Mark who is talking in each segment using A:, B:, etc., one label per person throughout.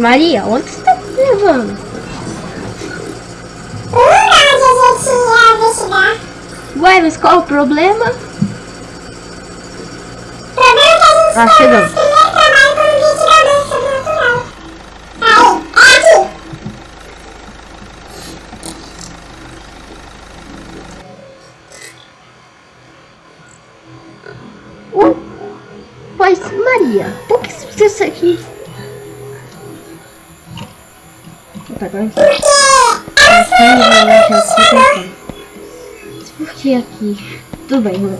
A: Maria, onde você tá me levando?
B: Onde a gente ia investigar.
A: Ué, mas qual o problema?
B: O problema é que a gente
A: Ah,
B: tem
A: chegamos.
B: nosso primeiro trabalho como investigador sobrenatural. Aí, é aqui.
A: Ué, mas Maria, por que você precisa aqui? Tá agora
B: Porque
A: Por que aqui? Tudo bem, mano.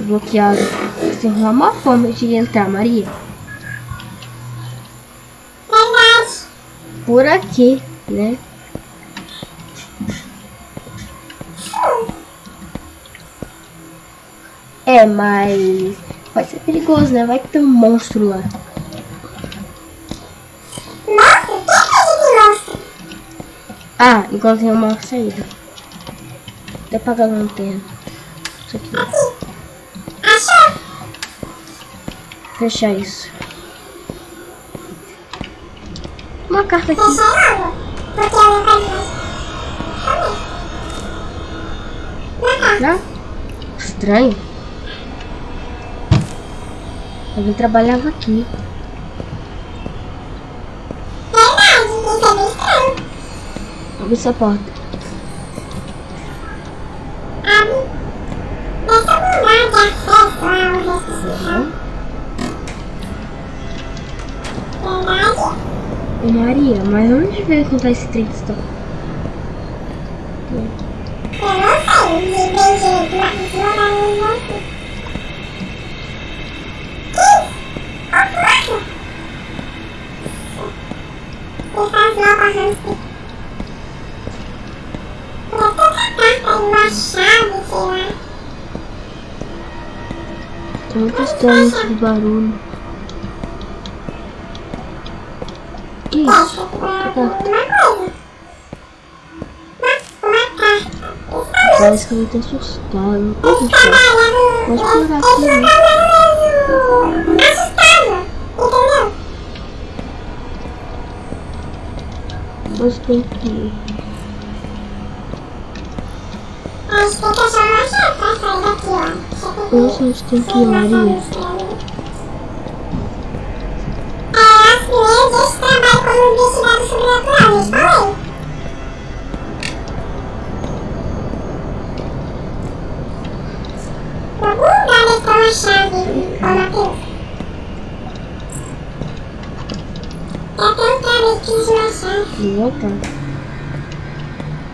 A: Bloqueado. Você arrumar uma forma de entrar, Maria. Por aqui, né? É, mas pode ser perigoso, né? Vai que tem um monstro lá. Ah, igual tem uma saída. Até apagar a lanterna. Isso aqui.
B: Achou?
A: Fechar isso. Uma carta aqui.
B: Não?
A: Estranho. Alguém trabalhava aqui.
B: Verdade, isso é bem estranho.
A: Abre essa porta.
B: Abre. Deve ser um lugar de acesso ao hospital. Verdade.
A: Maria, mas onde veio contar esse de história?
B: Eu não sei, me vendi duas lugares em você. Deixa as novas
A: muito estranho esse barulho. Que isso?
B: eu. Isso
A: Parece que eu tô assustado. Puxa,
B: trabalho
A: Pode
B: é
A: pegar
B: esse
A: aqui, né?
B: assustado,
A: você tem que.
B: Acho que tem que achar uma chave pra sair daqui, ó. Deixa eu.
A: Nossa, a gente tem que ir, Maria.
B: É, as primeiras vezes que trabalho como investigado sobrenatural, eu falei. Em algum lugar deve ter uma chave, ô Matheus. Eu tenho cara de que de uma chave.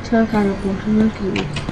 A: Trancar a porta, não acredito.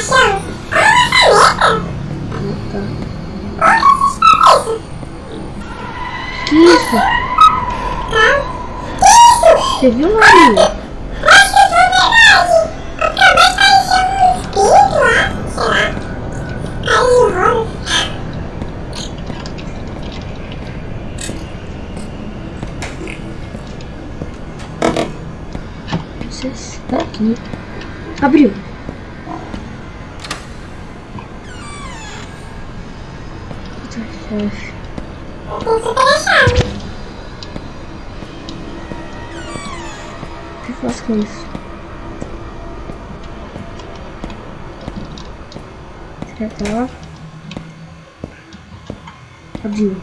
B: chave. Olha a caneta.
A: Voltar.
B: Olha isso.
A: Que isso?
B: Que isso?
A: Você viu, Maria?
B: Acho que foi verdade. Acabei de parecer um espírito lá, sei lá. Aí enrola.
A: Você está aqui. Abriu.
B: A chave.
A: O que eu faço com isso? Será que tá lá? Abriu.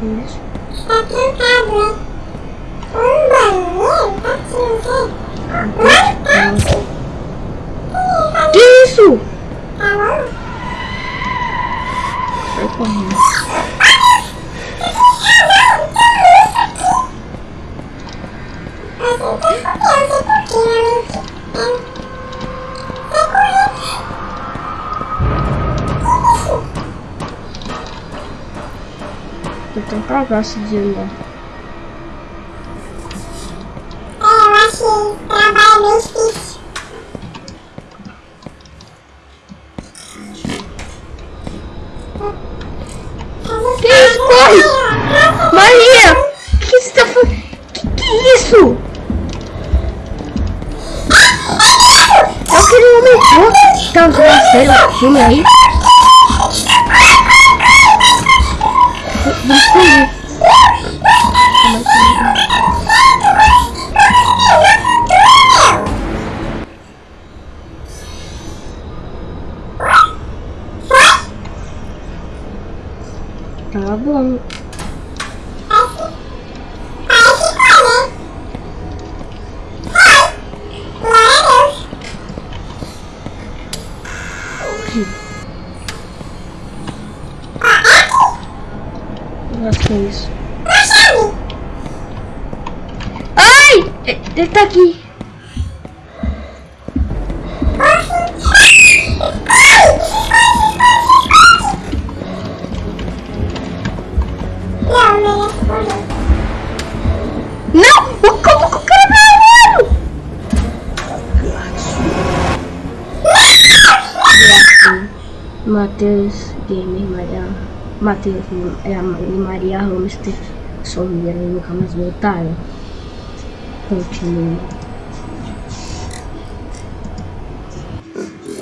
B: Isso. Trancado, hein? Um banheiro? Aqui, sei. Mas
A: Que isso? Sai correndo. Eu tenho cagaço de andar.
B: É, eu acho que trabalho meio difícil.
A: Que isso? Corre! Maria! O que você tá fazendo? Que que é isso? É aquele homem. Ó, Tá vendo filme aí? please. Que é isso. Ai! Ele tá aqui. Não! O como que o cara voando? Matheus Gamer Maria. Matheus é e Maria Hamster sumiram e nunca mais voltaram. Continue.